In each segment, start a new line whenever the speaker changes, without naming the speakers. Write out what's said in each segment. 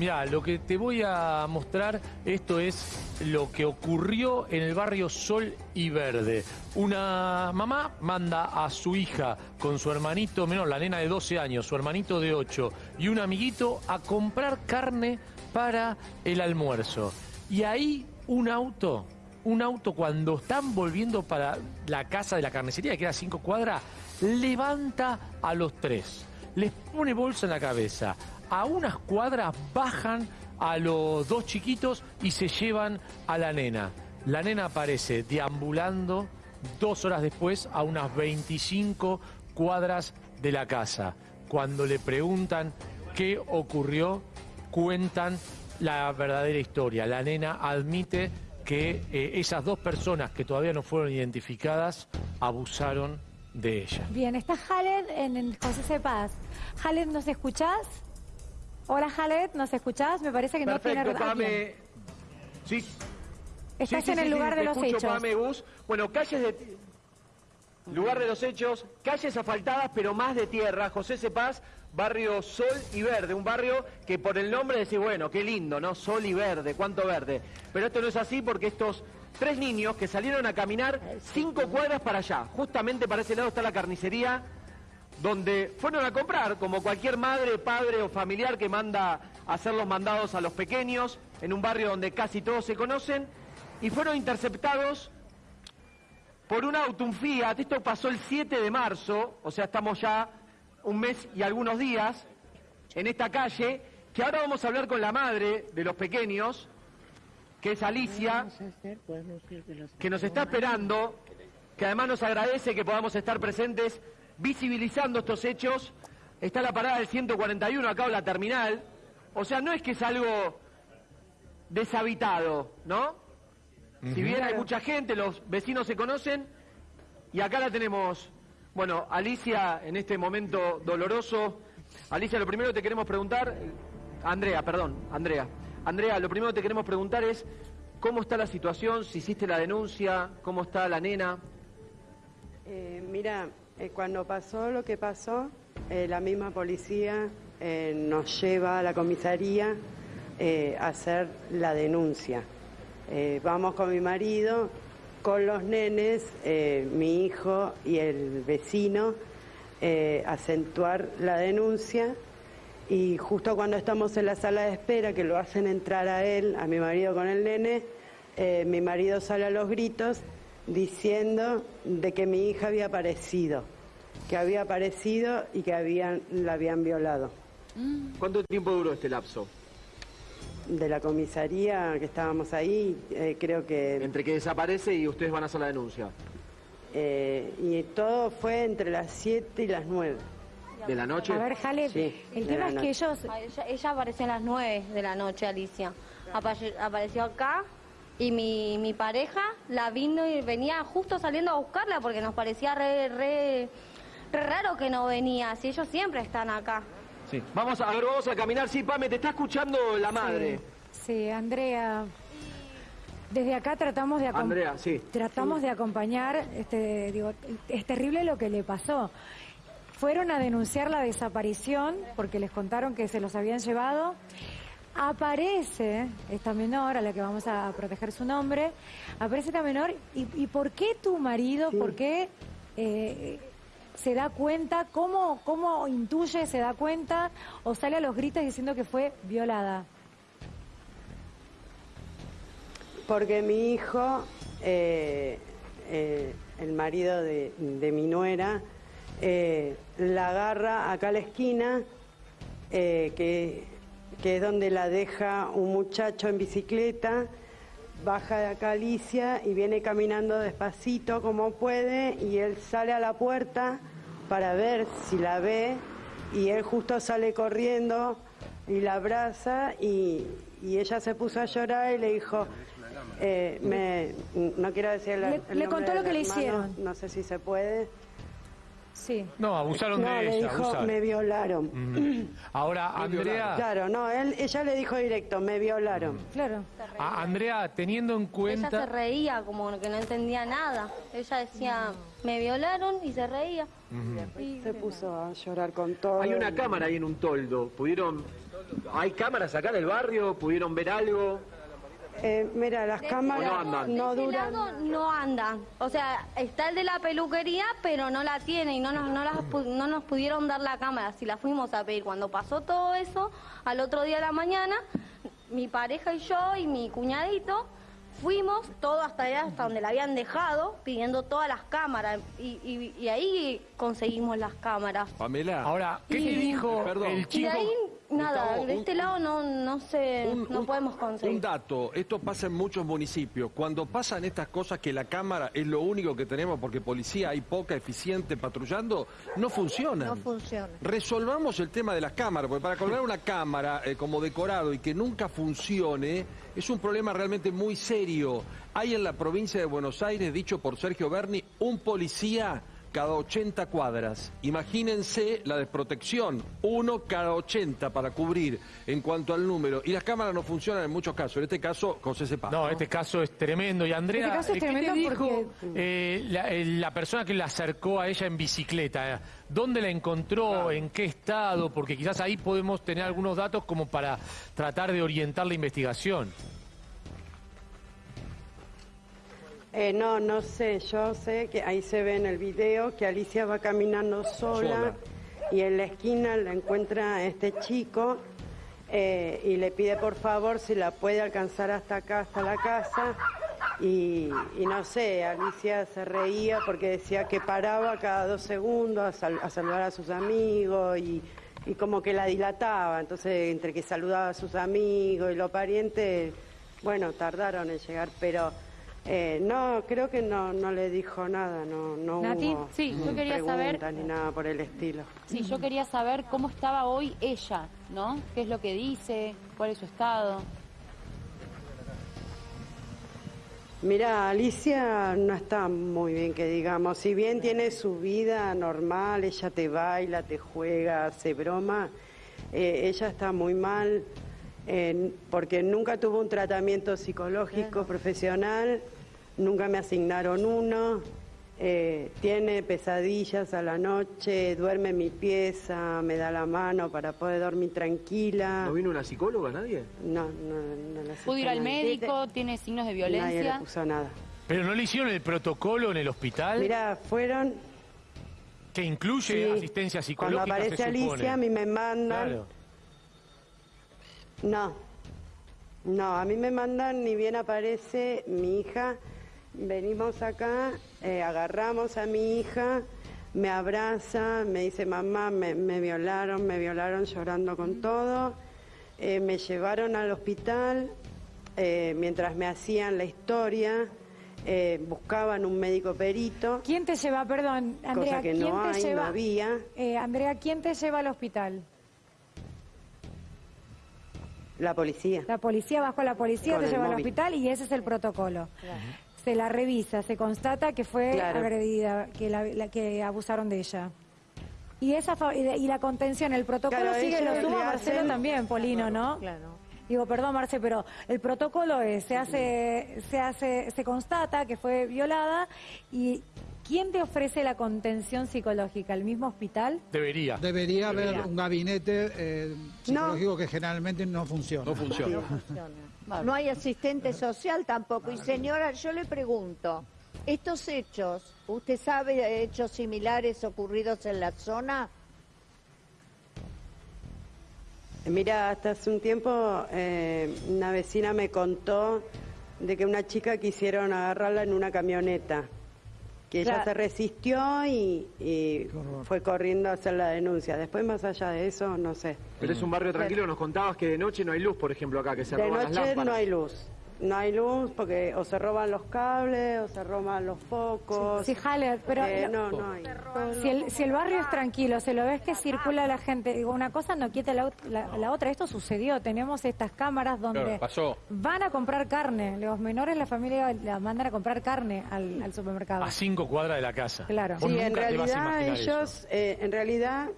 Mira, lo que te voy a mostrar, esto es lo que ocurrió en el barrio Sol y Verde. Una mamá manda a su hija con su hermanito menor, la nena de 12 años, su hermanito de 8 y un amiguito a comprar carne para el almuerzo. Y ahí un auto, un auto cuando están volviendo para la casa de la carnicería, que queda a cinco cuadras, levanta a los tres, les pone bolsa en la cabeza. A unas cuadras bajan a los dos chiquitos y se llevan a la nena. La nena aparece deambulando dos horas después a unas 25 cuadras de la casa. Cuando le preguntan qué ocurrió, cuentan la verdadera historia. La nena admite que eh, esas dos personas que todavía no fueron identificadas abusaron de ella.
Bien, está Jaled en el José Cepaz. Jaled, ¿nos escuchás? Hola Jaled, ¿nos escuchás? Me parece que no tiene...
Pame. Sí.
Estás
Sí, sí,
en el
sí,
lugar de los
escucho,
hechos.
Pame. Bueno, calles de... Lugar de los hechos, calles asfaltadas, pero más de tierra. José Cepaz, barrio Sol y Verde. Un barrio que por el nombre decís, bueno, qué lindo, ¿no? Sol y Verde, cuánto verde. Pero esto no es así porque estos tres niños que salieron a caminar cinco cuadras para allá. Justamente para ese lado está la carnicería donde fueron a comprar, como cualquier madre, padre o familiar que manda a hacer los mandados a los pequeños, en un barrio donde casi todos se conocen, y fueron interceptados por un auto, un Fiat. Esto pasó el 7 de marzo, o sea, estamos ya un mes y algunos días en esta calle, que ahora vamos a hablar con la madre de los pequeños, que es Alicia, que nos está esperando, que además nos agradece que podamos estar presentes visibilizando estos hechos. Está la parada del 141 acá en la terminal. O sea, no es que es algo deshabitado, ¿no? Si bien hay mucha gente, los vecinos se conocen, y acá la tenemos, bueno, Alicia, en este momento doloroso. Alicia, lo primero que te queremos preguntar, Andrea, perdón, Andrea. Andrea, lo primero que te queremos preguntar es, ¿cómo está la situación? Si hiciste la denuncia, ¿cómo está la nena?
Eh, mira, eh, cuando pasó lo que pasó, eh, la misma policía eh, nos lleva a la comisaría a hacer la denuncia. Vamos con mi marido, con los nenes, mi hijo y el vecino, a acentuar la denuncia. Y justo cuando estamos en la sala de espera, que lo hacen entrar a él, a mi marido con el nene, mi marido sale a los gritos diciendo de que mi hija había aparecido, que había aparecido y que habían, la habían violado.
¿Cuánto tiempo duró este lapso?
De la comisaría que estábamos ahí, eh, creo que...
Entre que desaparece y ustedes van a hacer la denuncia.
eh, y todo fue entre las 7 y las 9.
¿De la noche?
A ver, Jaled,
Sí,
el tema es que ellos...
Ah, Ella, ella apareció a las 9 de la noche, Alicia. Apare- apareció acá y mi, mi pareja la vino y venía justo saliendo a buscarla porque nos parecía re, re, re raro que no venía. Si ellos siempre están acá.
Sí. Vamos a, a ver, vamos a caminar. Sí, Pame, te está escuchando la madre.
Sí, Andrea. Desde acá tratamos de
Andrea, sí.
tratamos de acompañar, este, digo, es terrible lo que le pasó. Fueron a denunciar la desaparición porque les contaron que se los habían llevado. Aparece esta menor, a la que vamos a proteger su nombre, aparece esta menor, ¿y, y por qué tu marido, por qué eh, se da cuenta, cómo, cómo intuye, se da cuenta o sale a los gritos diciendo que fue violada?
Porque mi hijo, eh, eh, el marido de, de mi nuera, la agarra acá a la esquina, que, que es donde la deja un muchacho en bicicleta, baja de acá Alicia y viene caminando despacito como puede y él sale a la puerta para ver si la ve y él justo sale corriendo y la abraza y, y ella se puso a llorar y le dijo, eh, me, no quiero decir el,
Le-
el
le contó lo que le
hermano,
hicieron.
No sé si se puede.
Sí.
No, abusaron
no,
de
le
ella.
dijo,
abusaron.
me violaron.
Ujú. Ahora, Andrea,
Claro, no, él, ella le dijo directo, me violaron.
Claro.
a- Andrea, teniendo en
Ella se
cuenta...
reía como que no entendía nada. Ella decía, me violaron y se reía. Y-
Se puso a llorar con todo.
Hay una cámara ahí en un toldo. ¿Pudieron ¿Hay cámaras acá en el barrio? ¿Pudieron ver algo?
Eh, mira, las cámaras
no andan.
no
De
duran.
lado no andan. O sea, está el de la peluquería, pero no la tiene y no nos, no, las pu- no nos pudieron dar la cámara. Si la fuimos a pedir. Cuando pasó todo eso, al otro día de la mañana, mi pareja y yo y mi cuñadito fuimos todo hasta allá, hasta donde la habían dejado, pidiendo todas las cámaras. Y, y- y ahí conseguimos las cámaras.
Pamela.
Ahora, ¿qué te
Y-
dijo
Perdón.
el chico?
ahí, nada,
Gustavo,
de
un-
este lado no, no sé,
un-
no
un-
podemos conseguir.
Un dato, esto pasa en muchos municipios. Cuando pasan estas cosas que la cámara es lo único que tenemos porque policía hay poca eficiente patrullando, no funciona.
No funciona.
Resolvamos el tema de las cámaras, porque para colgar una cámara eh, como decorado y que nunca funcione es un problema realmente muy serio. Hay en la provincia de Buenos Aires, dicho por Sergio Berni, un policía cada 80 cuadras. Imagínense la desprotección, uno cada 80 para cubrir en cuanto al número. Y las cámaras no funcionan en muchos casos. En este caso, José Sepa.
No, este caso es tremendo. Y Andrea,
Este caso es
¿qué te
tremendo
dijo eh, la, eh, la persona que la acercó a ella en bicicleta? ¿Dónde la encontró? ¿En qué estado? Porque quizás ahí podemos tener algunos datos como para tratar de orientar la investigación.
Eh, no, no sé, yo sé que ahí se ve en el video que Alicia va caminando sola,
Sola.
y en la esquina la encuentra este chico eh, y le pide por favor si la puede alcanzar hasta acá, hasta la casa. Y, y no sé, Alicia se reía porque decía que paraba cada dos segundos a, sal- a saludar a sus amigos y, y como que la dilataba. Entonces, entre que saludaba a sus amigos y los parientes, bueno, tardaron en llegar, pero eh, no, creo que no, no le dijo nada, no, no
Nati,
hubo
sí, yo quería saber-
ni nada por el estilo.
Sí, yo quería saber cómo estaba hoy ella, ¿no? ¿Qué es lo que dice? ¿Cuál es su estado?
Mira, Alicia no está muy bien que digamos, si bien tiene su vida normal, ella te baila, te juega, hace broma, eh, ella está muy mal eh, porque nunca tuvo un tratamiento psicológico profesional, nunca me asignaron uno, eh, tiene pesadillas a la noche, duerme en mi pieza, me da la mano para poder dormir tranquila.
¿No vino una psicóloga, nadie?
No, no, no la
¿Pudo ir al
nadie.
médico? ¿Tiene signos de
Nadie le
violencia?
puso nada.
¿Pero no le hicieron el protocolo en el hospital
Mira, fueron
que incluye
Sí.
asistencia psicológica?
Cuando aparece
se?
Alicia, a mí me mandan.
Claro.
No, no, a mí me mandan, ni bien aparece mi hija. Venimos acá, eh, agarramos a mi hija, me abraza, me dice, mamá, me, me violaron, me violaron llorando con todo. Eh, me llevaron al hospital eh, mientras me hacían la historia. eh, buscaban un médico perito,
¿Quién te lleva, perdón, Andrea,
cosa que
quién
no
te
hay,
lleva?
no había.
Eh, Andrea, ¿quién te lleva al hospital?
La policía.
La policía, bajo la policía
Con
te lleva al hospital y ese es el protocolo. Se la revisa, se constata que fue
Claro.
agredida, que, la, la- que abusaron de ella. Y esa fa- y, de- y la contención, el protocolo
Claro,
sigue, lo suma Marcelo también, Polino, ¿no?
Claro.
Digo, perdón, Marce, pero el protocolo es, se hace, se hace, se constata que fue violada y ¿quién te ofrece la contención psicológica? ¿El mismo hospital?
Debería.
Debería haber un gabinete eh, psicológico que generalmente no funciona.
No funciona.
No funciona. No hay asistente social tampoco. Y señora, yo le pregunto, ¿estos hechos, usted sabe de hechos similares ocurridos en la zona?
Mira, hasta hace un tiempo eh, una vecina me contó de que una chica quisieron agarrarla en una camioneta, que ella se resistió y, y fue corriendo a hacer la denuncia. Después, más allá de eso, no sé.
Pero es un barrio tranquilo, nos contabas que de noche no hay luz, por ejemplo, acá, que se
De
roban las
noche no hay luz. No hay luz porque o se roban los cables o se roban los focos.
Sí, Haller, pero
Eh, no, no hay.
Si el, si el barrio es tranquilo, se lo ves que circula la gente, digo, una cosa no quita la, ot- la- la otra. Esto sucedió, tenemos estas cámaras donde
Claro, pasó.
van a comprar carne. Los menores, la familia la mandan a comprar carne al, al supermercado.
A cinco cuadras de la casa.
Claro.
Sí, en realidad ellos, eh, en realidad,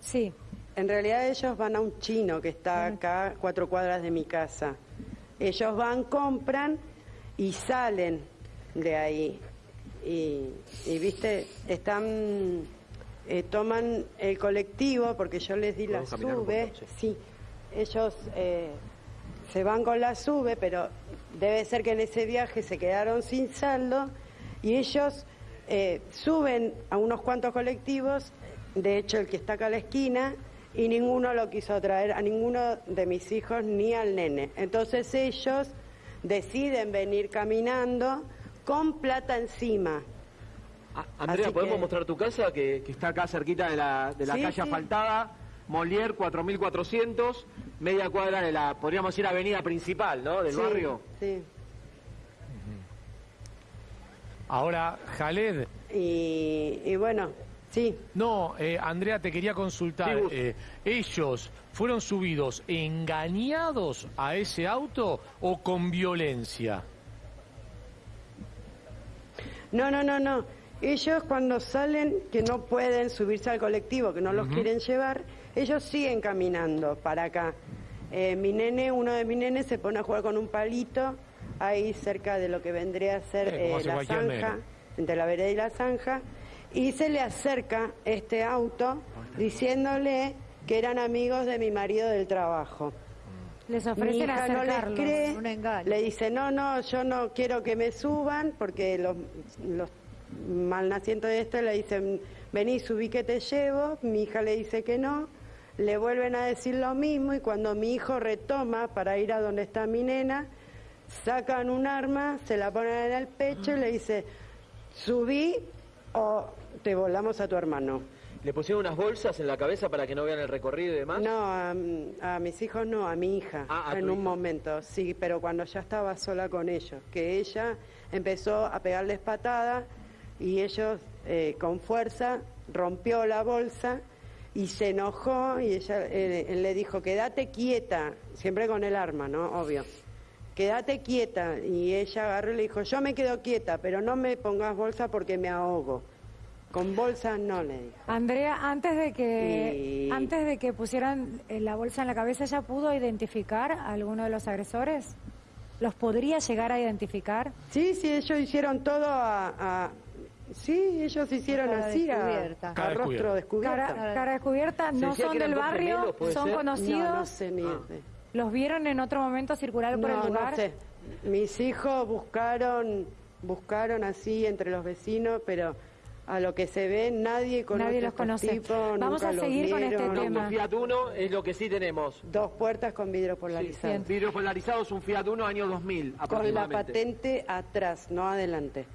Sí,
en realidad ellos van a un chino que está acá cuatro cuadras de mi casa. Ellos van, compran y salen de ahí. Y, y, viste, están eh, toman el colectivo, porque yo les di la sube, sí, ellos eh, se van con la sube, pero debe ser que en ese viaje se quedaron sin saldo y ellos eh, suben a unos cuantos colectivos, de hecho el que está acá a la esquina, y ninguno lo quiso traer a ninguno de mis hijos ni al nene. Entonces ellos deciden venir caminando con plata encima.
Ah, Andrea,
Así
¿podemos
que-
mostrar tu casa que, que está acá cerquita de la, de la
Sí,
calle
sí.
asfaltada? Molière 4400, media cuadra de la, podríamos decir, avenida principal, ¿no? Del
Sí,
barrio.
Sí.
Ahora, Jaled,
Y, y bueno, sí.
no, eh, Andrea, te quería consultar.
Sí,
eh, ¿Ellos fueron subidos engañados a ese auto o con violencia?
No, no, no, no. Ellos cuando salen, que no pueden subirse al colectivo, que no los quieren llevar, ellos siguen caminando para acá. Eh, mi nene, uno de mis nenes se pone a jugar con un palito ahí cerca de lo que vendría a ser
Eh,
eh, la zanja, entre la vereda y la zanja, y se le acerca este auto diciéndole que eran amigos de mi marido del trabajo.
Les
Mi
ofrecen
hija no les cree,
un engaño.
le dice, no, no, yo no quiero que me suban, porque los, los malnacientes de esto le dicen, vení, subí que te llevo, mi hija le dice que no, le vuelven a decir lo mismo y cuando mi hijo retoma para ir a donde está mi nena, sacan un arma, se la ponen en el pecho y le dice, subí o te volamos a tu hermano.
¿Le pusieron unas bolsas en la cabeza para que no vean el recorrido y demás?
No, a, a mis hijos no, a mi hija,
Ah, a
en
tu
un
hija.
momento, sí, pero cuando ya estaba sola con ellos, que ella empezó a pegarles patadas y ellos eh, con fuerza rompió la bolsa y se enojó y ella eh, él le dijo, quédate quieta, siempre con el arma, ¿no? Obvio. Quédate quieta. Y ella agarró y le dijo, yo me quedo quieta, pero no me pongas bolsa porque me ahogo. Con bolsa no le dijo.
Andrea, antes de que
Y-
antes de que pusieran eh, la bolsa en la cabeza, ¿ya pudo identificar a alguno de los agresores? ¿Los podría llegar a identificar?
Sí, sí, ellos hicieron todo a... a- sí, ellos hicieron
Cara
así a,
descubierta.
a
Cara
rostro
descubierta.
descubierto.
Cara, cara descubierta, no son del barrio,
gemelos, ¿puede
son
ser?
conocidos.
No, no sé ni...
Ah.
¿Los vieron en otro momento circular por
no,
el lugar?
no sé. Mis hijos buscaron, buscaron así entre los vecinos, pero a lo que se ve nadie conoce
Nadie los conoce.
tipos,
Vamos a seguir con este.
No,
tema.
un Fiat Uno es lo que sí tenemos.
Dos puertas con vidrio polarizado.
Bien.
Vidrio polarizado es un Fiat Uno año 2000
Con la patente atrás, no adelante.